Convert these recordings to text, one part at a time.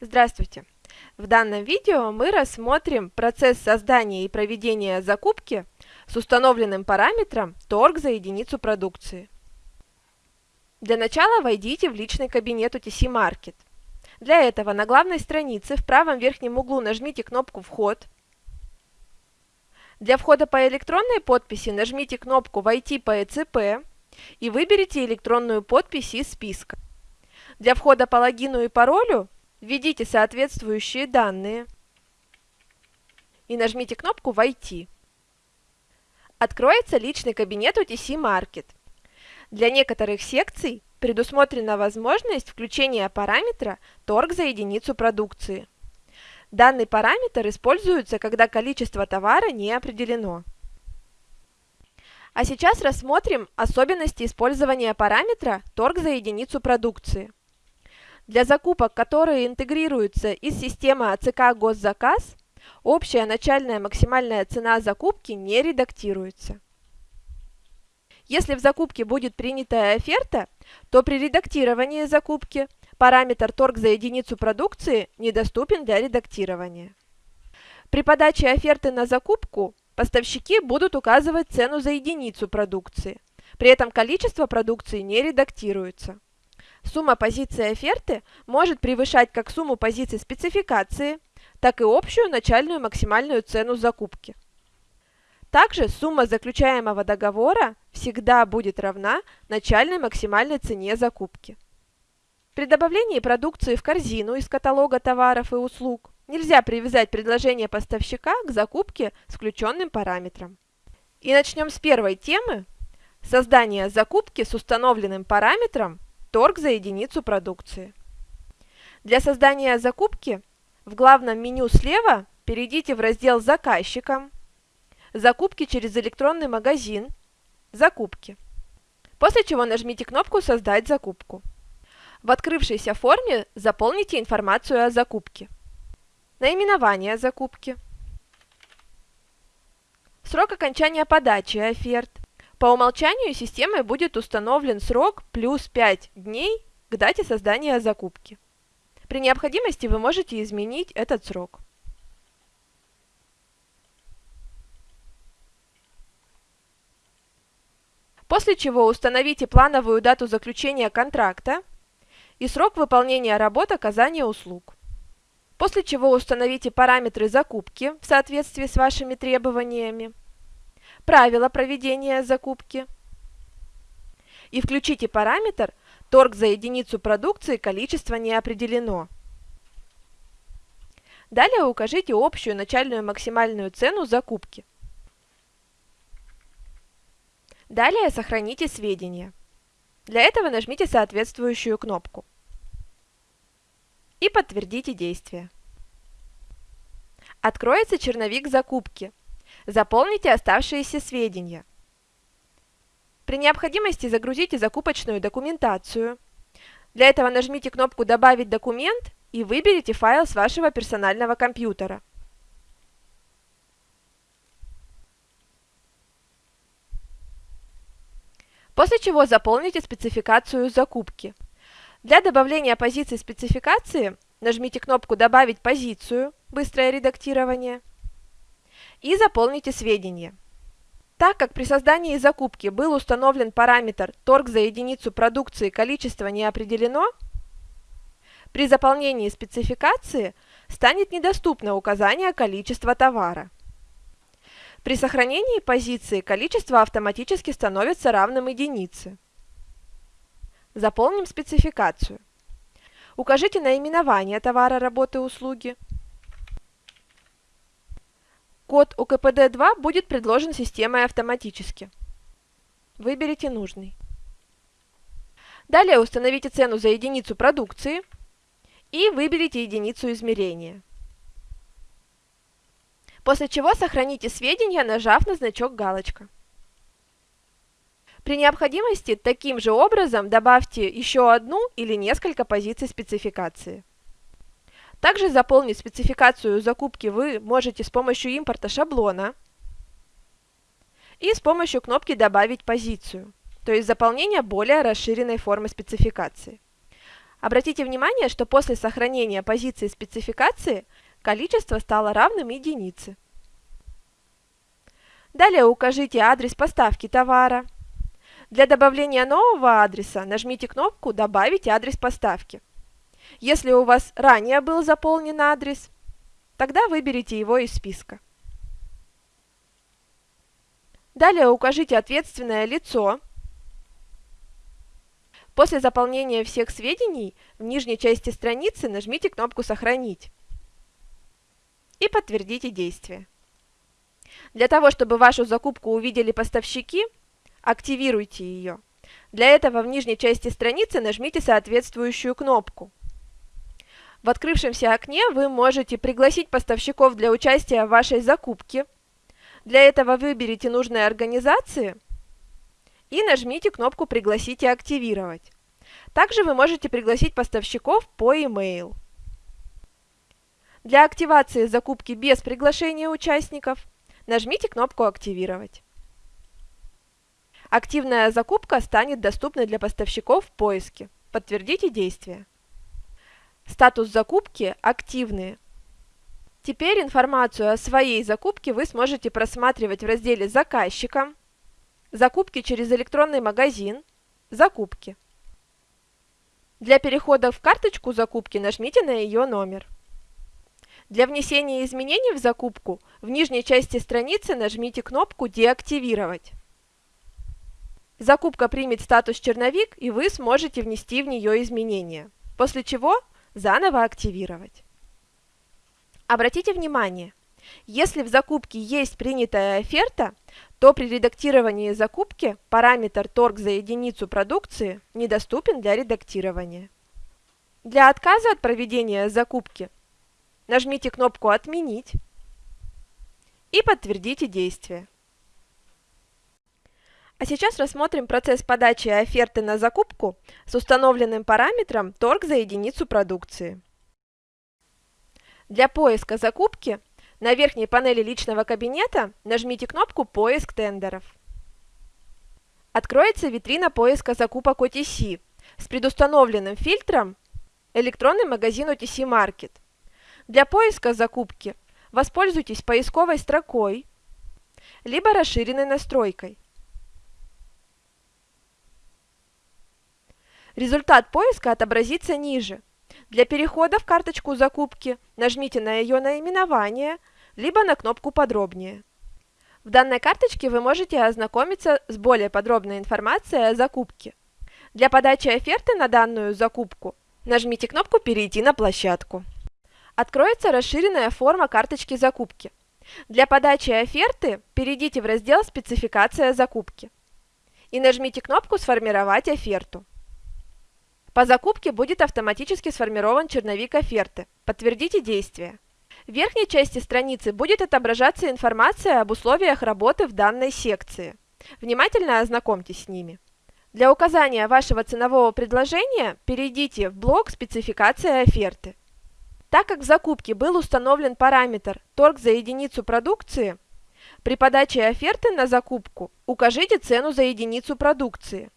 Здравствуйте! В данном видео мы рассмотрим процесс создания и проведения закупки с установленным параметром торг за единицу продукции. Для начала войдите в личный кабинет UTC Market. Для этого на главной странице в правом верхнем углу нажмите кнопку «Вход». Для входа по электронной подписи нажмите кнопку «Войти по ЭЦП» и выберите электронную подпись из списка. Для входа по логину и паролю введите соответствующие данные и нажмите кнопку «Войти». Откроется личный кабинет UTC Market. Для некоторых секций предусмотрена возможность включения параметра торг за единицу продукции. Данный параметр используется, когда количество товара не определено. А сейчас рассмотрим особенности использования параметра торг за единицу продукции. Для закупок, которые интегрируются из системы АЦК «Госзаказ», общая начальная максимальная цена закупки не редактируется. Если в закупке будет принятая оферта, то при редактировании закупки параметр торг за единицу продукции недоступен для редактирования. При подаче оферты на закупку поставщики будут указывать цену за единицу продукции, при этом количество продукции не редактируется. Сумма позиций оферты может превышать как сумму позиций спецификации, так и общую начальную максимальную цену закупки. Также сумма заключаемого договора всегда будет равна начальной максимальной цене закупки. При добавлении продукции в корзину из каталога товаров и услуг нельзя привязать предложение поставщика к закупке с включенным параметром. И начнем с первой темы – создания закупки с установленным параметром торг за единицу продукции. Для создания закупки в главном меню слева перейдите в раздел «Заказчикам», «Закупки через электронный магазин», «Закупки». После чего нажмите кнопку «Создать закупку». В открывшейся форме заполните информацию о закупке. Наименование закупки. Срок окончания подачи оферт. По умолчанию системой будет установлен срок плюс 5 дней к дате создания закупки. При необходимости вы можете изменить этот срок. После чего установите плановую дату заключения контракта и срок выполнения работ оказания услуг. После чего установите параметры закупки в соответствии с вашими требованиями правила проведения закупки и включите параметр торг за единицу продукции количество не определено. Далее укажите общую начальную максимальную цену закупки. Далее сохраните сведения. Для этого нажмите соответствующую кнопку. И подтвердите действие. Откроется черновик закупки – Заполните оставшиеся сведения. При необходимости загрузите закупочную документацию. Для этого нажмите кнопку «Добавить документ» и выберите файл с вашего персонального компьютера. После чего заполните спецификацию закупки. Для добавления позиции спецификации нажмите кнопку «Добавить позицию» «Быстрое редактирование» и заполните сведения. Так как при создании закупки был установлен параметр торг за единицу продукции количество не определено, при заполнении спецификации станет недоступно указание количества товара. При сохранении позиции количество автоматически становится равным единице. Заполним спецификацию. Укажите наименование товара, работы, услуги. Код УКПД-2 будет предложен системой автоматически. Выберите нужный. Далее установите цену за единицу продукции и выберите единицу измерения. После чего сохраните сведения, нажав на значок галочка. При необходимости таким же образом добавьте еще одну или несколько позиций спецификации. Также заполнить спецификацию закупки вы можете с помощью импорта шаблона и с помощью кнопки «Добавить позицию», то есть заполнение более расширенной формы спецификации. Обратите внимание, что после сохранения позиции спецификации количество стало равным единице. Далее укажите адрес поставки товара. Для добавления нового адреса нажмите кнопку «Добавить адрес поставки». Если у вас ранее был заполнен адрес, тогда выберите его из списка. Далее укажите ответственное лицо. После заполнения всех сведений в нижней части страницы нажмите кнопку «Сохранить» и подтвердите действие. Для того, чтобы вашу закупку увидели поставщики, активируйте ее. Для этого в нижней части страницы нажмите соответствующую кнопку. В открывшемся окне вы можете пригласить поставщиков для участия в вашей закупке. Для этого выберите нужные организации и нажмите кнопку «Пригласить и активировать». Также вы можете пригласить поставщиков по e-mail. Для активации закупки без приглашения участников нажмите кнопку «Активировать». Активная закупка станет доступной для поставщиков в поиске. Подтвердите действие. Статус закупки «Активные». Теперь информацию о своей закупке вы сможете просматривать в разделе «Заказчика», «Закупки через электронный магазин», «Закупки». Для перехода в карточку закупки нажмите на ее номер. Для внесения изменений в закупку в нижней части страницы нажмите кнопку «Деактивировать». Закупка примет статус «Черновик» и вы сможете внести в нее изменения, после чего заново активировать. Обратите внимание, если в закупке есть принятая оферта, то при редактировании закупки параметр торг за единицу продукции недоступен для редактирования. Для отказа от проведения закупки Нажмите кнопку «Отменить» и подтвердите действие. А сейчас рассмотрим процесс подачи оферты на закупку с установленным параметром торг за единицу продукции. Для поиска закупки на верхней панели личного кабинета нажмите кнопку «Поиск тендеров». Откроется витрина поиска закупок OTC с предустановленным фильтром «Электронный магазин OTC Market». Для поиска закупки воспользуйтесь поисковой строкой, либо расширенной настройкой. Результат поиска отобразится ниже. Для перехода в карточку закупки нажмите на ее наименование, либо на кнопку «Подробнее». В данной карточке вы можете ознакомиться с более подробной информацией о закупке. Для подачи оферты на данную закупку нажмите кнопку «Перейти на площадку». Откроется расширенная форма карточки закупки. Для подачи оферты перейдите в раздел «Спецификация закупки» и нажмите кнопку «Сформировать оферту». По закупке будет автоматически сформирован черновик оферты. Подтвердите действие. В верхней части страницы будет отображаться информация об условиях работы в данной секции. Внимательно ознакомьтесь с ними. Для указания вашего ценового предложения перейдите в блок «Спецификация оферты». Так как в закупке был установлен параметр торг за единицу продукции, при подаче оферты на закупку укажите цену за единицу продукции.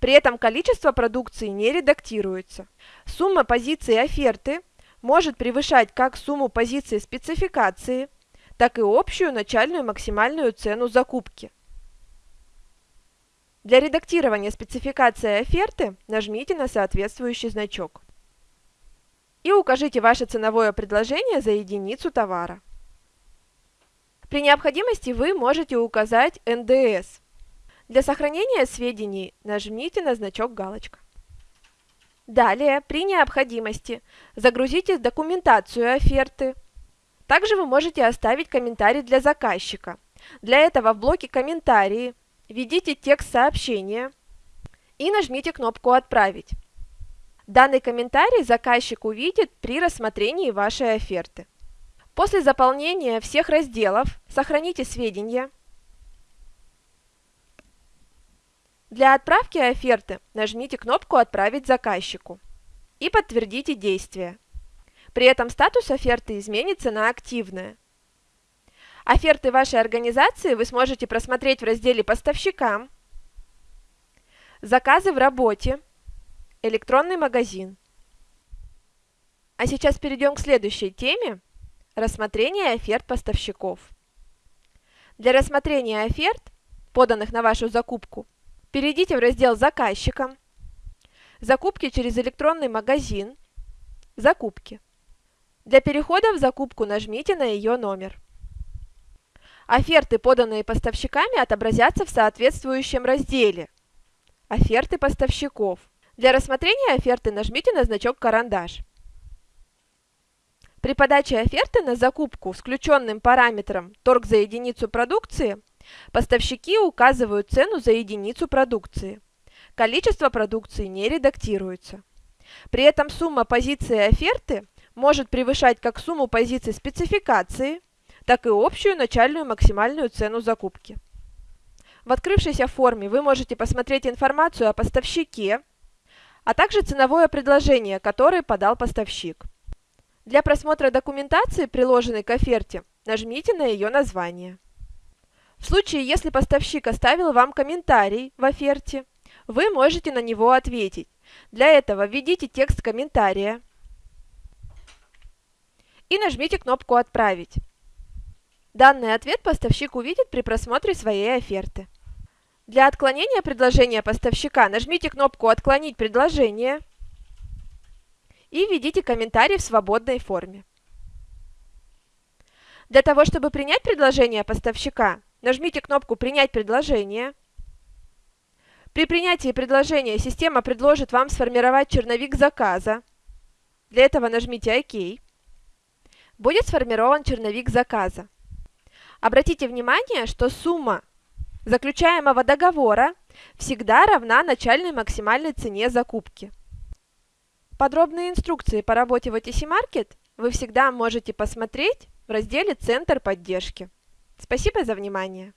При этом количество продукции не редактируется. Сумма позиций оферты может превышать как сумму позиций спецификации, так и общую начальную максимальную цену закупки. Для редактирования спецификации оферты нажмите на соответствующий значок и укажите ваше ценовое предложение за единицу товара. При необходимости вы можете указать НДС. Для сохранения сведений нажмите на значок галочка. Далее, при необходимости, загрузите документацию оферты. Также вы можете оставить комментарий для заказчика. Для этого в блоке «Комментарии» введите текст сообщения и нажмите кнопку «Отправить». Данный комментарий заказчик увидит при рассмотрении вашей оферты. После заполнения всех разделов сохраните сведения. Для отправки оферты нажмите кнопку «Отправить заказчику» и подтвердите действие. При этом статус оферты изменится на «Активная». Оферты вашей организации вы сможете просмотреть в разделе «Поставщикам», «Заказы в работе», электронный магазин А сейчас перейдем к следующей теме – рассмотрение оферт поставщиков. Для рассмотрения оферт, поданных на вашу закупку, перейдите в раздел «Заказчикам», «Закупки через электронный магазин», «Закупки». Для перехода в закупку нажмите на ее номер. Оферты, поданные поставщиками, отобразятся в соответствующем разделе «Оферты поставщиков». Для рассмотрения оферты нажмите на значок «Карандаш». При подаче оферты на закупку с включенным параметром торг за единицу продукции поставщики указывают цену за единицу продукции. Количество продукции не редактируется. При этом сумма позиции оферты может превышать как сумму позиций спецификации, так и общую начальную максимальную цену закупки. В открывшейся форме вы можете посмотреть информацию о поставщике, а также ценовое предложение, которое подал поставщик. Для просмотра документации, приложенной к оферте, нажмите на ее название. В случае, если поставщик оставил вам комментарий в оферте, вы можете на него ответить. Для этого введите текст комментария и нажмите кнопку «Отправить». Данный ответ поставщик увидит при просмотре своей оферты. Для отклонения предложения поставщика нажмите кнопку «Отклонить предложение» и введите комментарий в свободной форме. Для того, чтобы принять предложение поставщика, нажмите кнопку «Принять предложение». При принятии предложения система предложит вам сформировать черновик заказа. Для этого нажмите «Ок». Будет сформирован черновик заказа. Обратите внимание, что сумма заключаемого договора всегда равна начальной максимальной цене закупки. Подробные инструкции по работе в OTC Market вы всегда можете посмотреть в разделе «Центр поддержки». Спасибо за внимание!